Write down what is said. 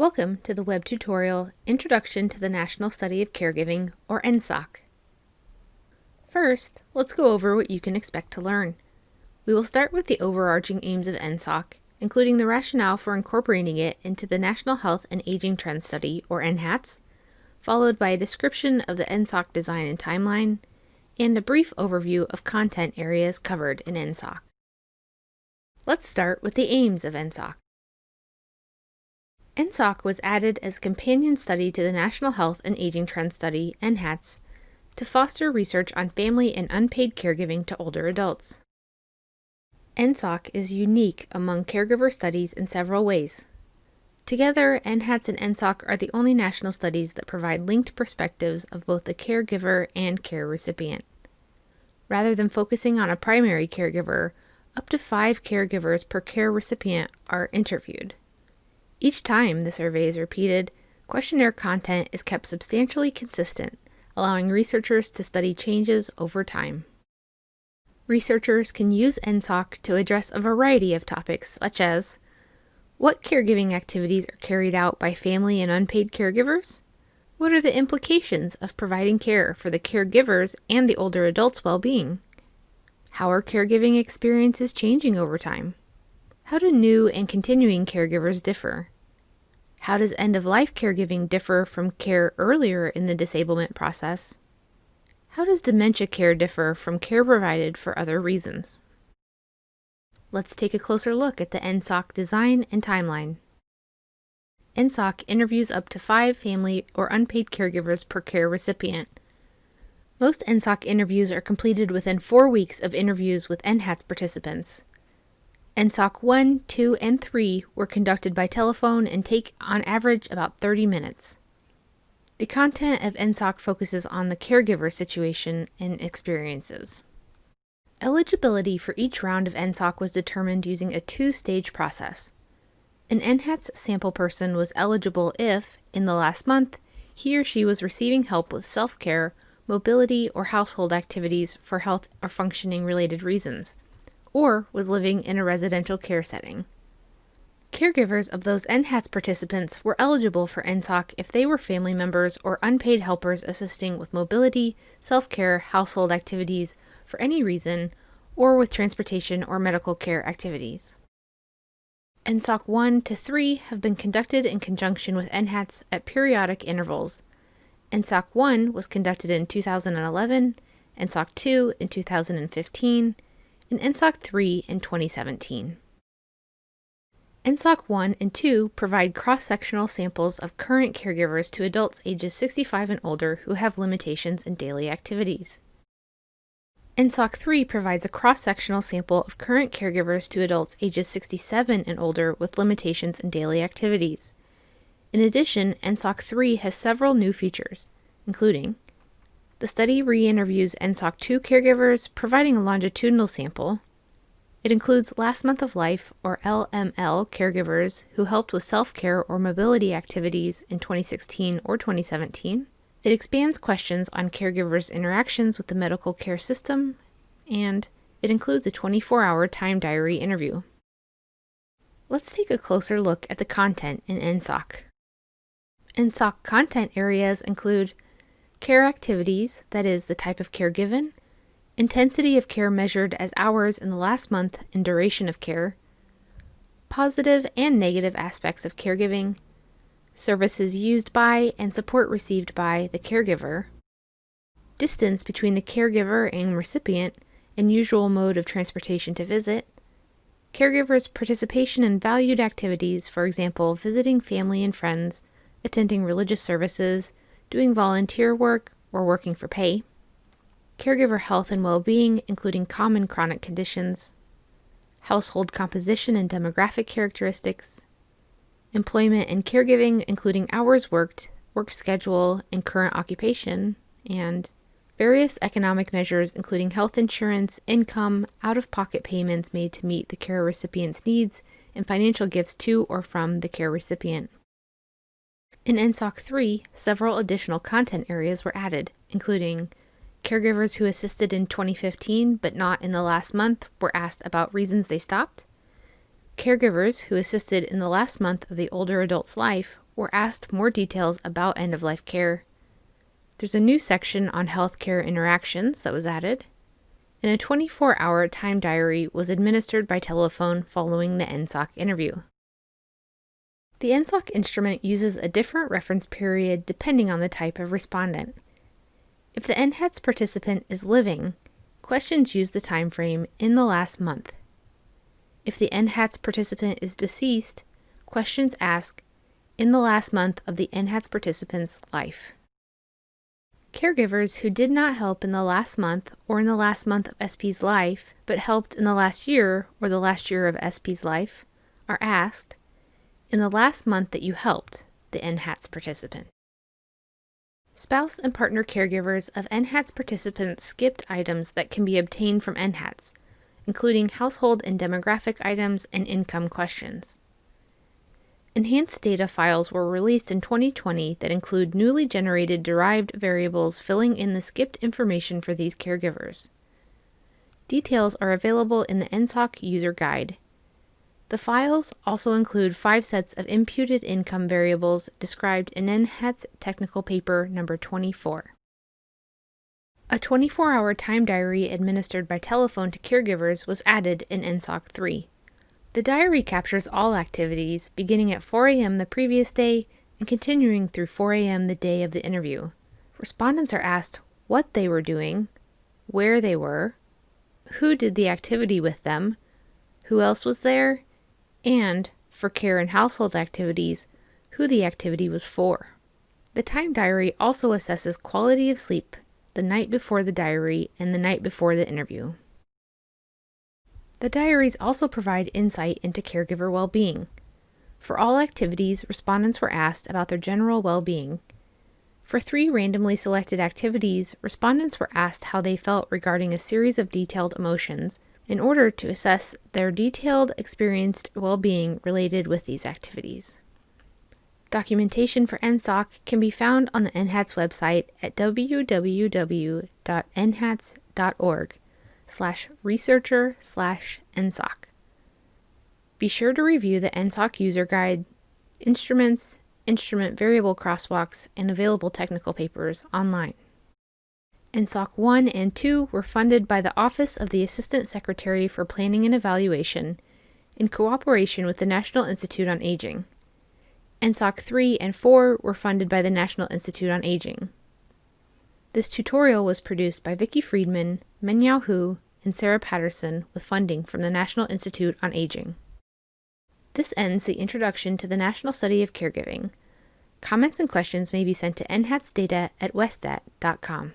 Welcome to the web tutorial Introduction to the National Study of Caregiving, or NSOC. First, let's go over what you can expect to learn. We will start with the overarching aims of NSOC, including the rationale for incorporating it into the National Health and Aging Trends Study, or NHATS, followed by a description of the NSOC design and timeline, and a brief overview of content areas covered in NSOC. Let's start with the aims of NSOC. NSOC was added as a companion study to the National Health and Aging Trends Study, NHATS, to foster research on family and unpaid caregiving to older adults. NSOC is unique among caregiver studies in several ways. Together, NHATS and NSOC are the only national studies that provide linked perspectives of both the caregiver and care recipient. Rather than focusing on a primary caregiver, up to five caregivers per care recipient are interviewed. Each time the survey is repeated, questionnaire content is kept substantially consistent, allowing researchers to study changes over time. Researchers can use NSOC to address a variety of topics such as what caregiving activities are carried out by family and unpaid caregivers? What are the implications of providing care for the caregivers and the older adult's well-being? How are caregiving experiences changing over time? How do new and continuing caregivers differ? How does end-of-life caregiving differ from care earlier in the disablement process? How does dementia care differ from care provided for other reasons? Let's take a closer look at the NSOC design and timeline. NSOC interviews up to five family or unpaid caregivers per care recipient. Most NSOC interviews are completed within four weeks of interviews with NHATS participants. NSOC 1, 2, and 3 were conducted by telephone and take on average about 30 minutes. The content of NSOC focuses on the caregiver situation and experiences. Eligibility for each round of NSOC was determined using a two-stage process. An NHATS sample person was eligible if, in the last month, he or she was receiving help with self-care, mobility, or household activities for health or functioning related reasons, or was living in a residential care setting. Caregivers of those NHATS participants were eligible for NSOC if they were family members or unpaid helpers assisting with mobility, self-care, household activities, for any reason, or with transportation or medical care activities. NSOC 1 to 3 have been conducted in conjunction with NHATS at periodic intervals. NSOC 1 was conducted in 2011, NSOC 2 in 2015, and NSOC 3 in 2017. NSOC 1 and 2 provide cross-sectional samples of current caregivers to adults ages 65 and older who have limitations in daily activities. NSOC 3 provides a cross-sectional sample of current caregivers to adults ages 67 and older with limitations in daily activities. In addition, NSOC 3 has several new features, including the study re-interviews NSOC 2 caregivers, providing a longitudinal sample. It includes last month of life, or LML, caregivers who helped with self-care or mobility activities in 2016 or 2017. It expands questions on caregivers' interactions with the medical care system, and it includes a 24-hour time diary interview. Let's take a closer look at the content in NSOC. NSOC content areas include care activities, that is, the type of care given, intensity of care measured as hours in the last month and duration of care, positive and negative aspects of caregiving, services used by and support received by the caregiver, distance between the caregiver and recipient, and usual mode of transportation to visit, caregivers' participation in valued activities, for example, visiting family and friends, attending religious services, doing volunteer work, or working for pay, caregiver health and well-being, including common chronic conditions, household composition and demographic characteristics, employment and caregiving, including hours worked, work schedule, and current occupation, and various economic measures, including health insurance, income, out-of-pocket payments made to meet the care recipient's needs, and financial gifts to or from the care recipient. In NSOC 3, several additional content areas were added, including caregivers who assisted in 2015 but not in the last month were asked about reasons they stopped, Caregivers who assisted in the last month of the older adult's life were asked more details about end of life care. There's a new section on healthcare interactions that was added, and a 24 hour time diary was administered by telephone following the NSOC interview. The NSOC instrument uses a different reference period depending on the type of respondent. If the NHATS participant is living, questions use the time frame in the last month. If the NHATS participant is deceased, questions ask in the last month of the NHATS participant's life. Caregivers who did not help in the last month or in the last month of SP's life, but helped in the last year or the last year of SP's life, are asked, in the last month that you helped the NHATS participant. Spouse and partner caregivers of NHATS participants skipped items that can be obtained from NHATS, including household and demographic items and income questions. Enhanced data files were released in 2020 that include newly generated derived variables filling in the skipped information for these caregivers. Details are available in the NSOC user guide. The files also include five sets of imputed income variables described in NHATS technical paper number 24. A 24-hour time diary administered by telephone to caregivers was added in NSOC 3. The diary captures all activities, beginning at 4 a.m. the previous day and continuing through 4 a.m. the day of the interview. Respondents are asked what they were doing, where they were, who did the activity with them, who else was there, and, for care and household activities, who the activity was for. The time diary also assesses quality of sleep the night before the diary and the night before the interview. The diaries also provide insight into caregiver well-being. For all activities, respondents were asked about their general well-being. For three randomly selected activities, respondents were asked how they felt regarding a series of detailed emotions in order to assess their detailed experienced well-being related with these activities. Documentation for NSOC can be found on the NHATS website at www.nhats.org slash researcher slash NSOC. Be sure to review the NSOC user guide, instruments, instrument variable crosswalks, and available technical papers online. NSOC 1 and 2 were funded by the Office of the Assistant Secretary for Planning and Evaluation in cooperation with the National Institute on Aging. NSOC 3 and 4 were funded by the National Institute on Aging. This tutorial was produced by Vicki Freedman, Mengyao Hu, and Sarah Patterson with funding from the National Institute on Aging. This ends the introduction to the National Study of Caregiving. Comments and questions may be sent to nhatsdata at westat.com.